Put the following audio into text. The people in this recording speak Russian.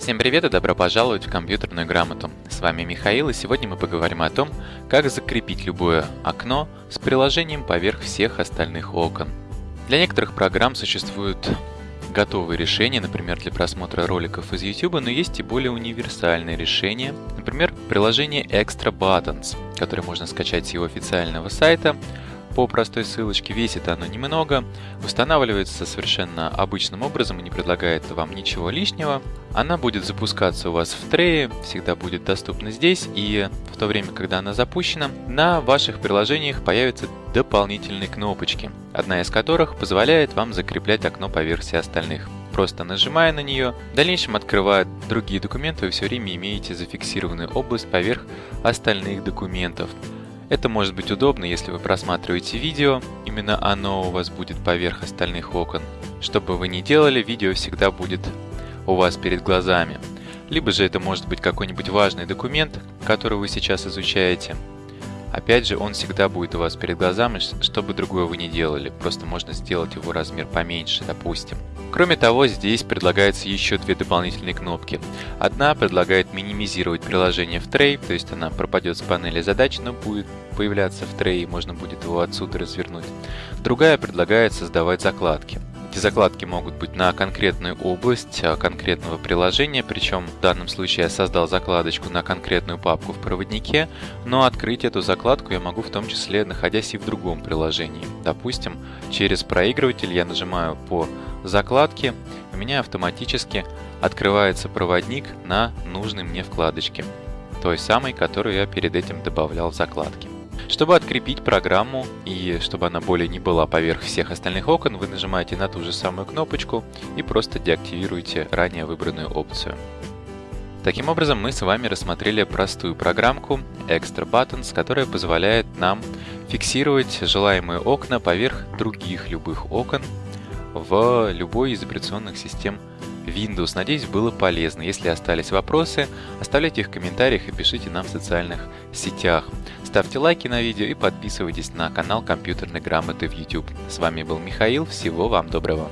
Всем привет и добро пожаловать в компьютерную грамоту. С вами Михаил и сегодня мы поговорим о том, как закрепить любое окно с приложением поверх всех остальных окон. Для некоторых программ существуют готовые решения, например, для просмотра роликов из YouTube, но есть и более универсальные решения, например, приложение Extra Buttons, которое можно скачать с его официального сайта по простой ссылочке. Весит оно немного, устанавливается совершенно обычным образом и не предлагает вам ничего лишнего. Она будет запускаться у вас в трее, всегда будет доступна здесь, и в то время, когда она запущена, на ваших приложениях появятся дополнительные кнопочки, одна из которых позволяет вам закреплять окно по версии остальных. Просто нажимая на нее, в дальнейшем открывает другие документы, вы все время имеете зафиксированную область поверх остальных документов. Это может быть удобно, если вы просматриваете видео, именно оно у вас будет поверх остальных окон. Что бы вы ни делали, видео всегда будет у вас перед глазами. Либо же это может быть какой-нибудь важный документ, который вы сейчас изучаете. Опять же, он всегда будет у вас перед глазами, что бы другое вы не делали. Просто можно сделать его размер поменьше, допустим. Кроме того, здесь предлагается еще две дополнительные кнопки. Одна предлагает минимизировать приложение в трей, то есть она пропадет с панели задач, но будет появляться в трее, можно будет его отсюда развернуть. Другая предлагает создавать закладки. Эти закладки могут быть на конкретную область а, конкретного приложения, причем в данном случае я создал закладочку на конкретную папку в проводнике, но открыть эту закладку я могу в том числе находясь и в другом приложении. Допустим, через проигрыватель я нажимаю по закладке, у меня автоматически открывается проводник на нужной мне вкладочке, той самой, которую я перед этим добавлял в закладки. Чтобы открепить программу и чтобы она более не была поверх всех остальных окон, вы нажимаете на ту же самую кнопочку и просто деактивируете ранее выбранную опцию. Таким образом, мы с вами рассмотрели простую программку Extra Buttons, которая позволяет нам фиксировать желаемые окна поверх других любых окон в любой из операционных систем Windows. Надеюсь, было полезно. Если остались вопросы, оставляйте их в комментариях и пишите нам в социальных сетях. Ставьте лайки на видео и подписывайтесь на канал компьютерной грамоты в YouTube. С вами был Михаил, всего вам доброго.